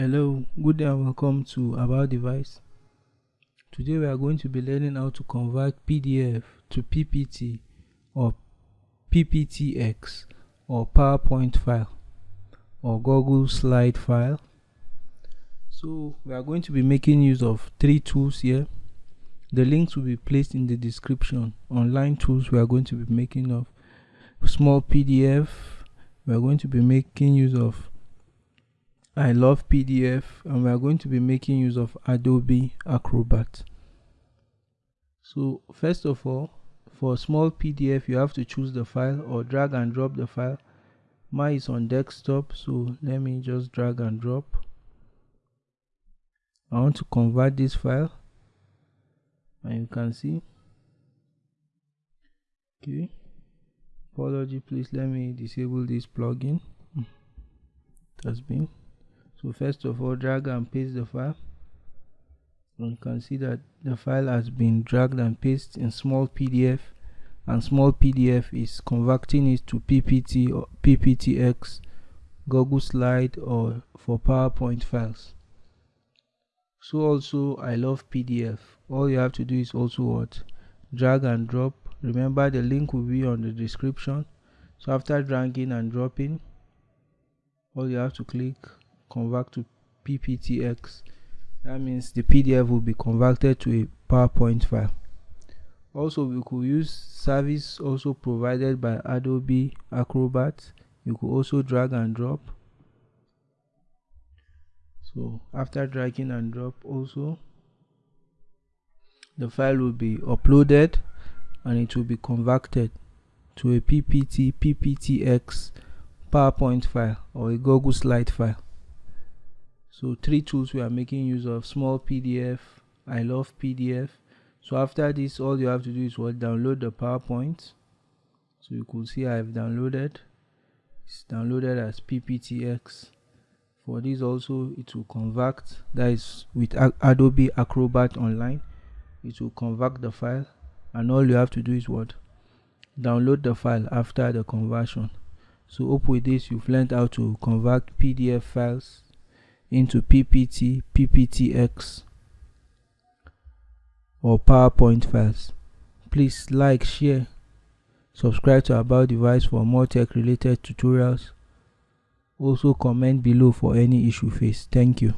Hello, good day and welcome to About Device. Today we are going to be learning how to convert PDF to PPT or PPTX or PowerPoint file or Google slide file. So we are going to be making use of three tools here. The links will be placed in the description. Online tools we are going to be making of small PDF. We are going to be making use of I love PDF and we are going to be making use of Adobe Acrobat. So first of all, for small PDF you have to choose the file or drag and drop the file. Mine is on desktop so let me just drag and drop. I want to convert this file and you can see okay apology please let me disable this plugin hmm. it has been so first of all drag and paste the file. And you can see that the file has been dragged and pasted in small pdf and small pdf is converting it to ppt or pptx google slide or for powerpoint files. So also i love pdf all you have to do is also what? Drag and drop. Remember the link will be on the description. So after dragging and dropping all you have to click convert to pptx that means the pdf will be converted to a powerpoint file. Also we could use service also provided by adobe acrobat. You could also drag and drop. So after dragging and drop also the file will be uploaded and it will be converted to a ppt pptx powerpoint file or a google slide file so three tools we are making use of small pdf i love pdf so after this all you have to do is what? Download the powerpoint. So you could see i've downloaded. It's downloaded as pptx for this also it will convert that is with adobe acrobat online it will convert the file. And all you have to do is what? Download the file after the conversion. So hope with this you've learned how to convert pdf files into PPT, PPTX or PowerPoint files. Please like, share, subscribe to About Device for more tech related tutorials. Also comment below for any issue faced. Thank you.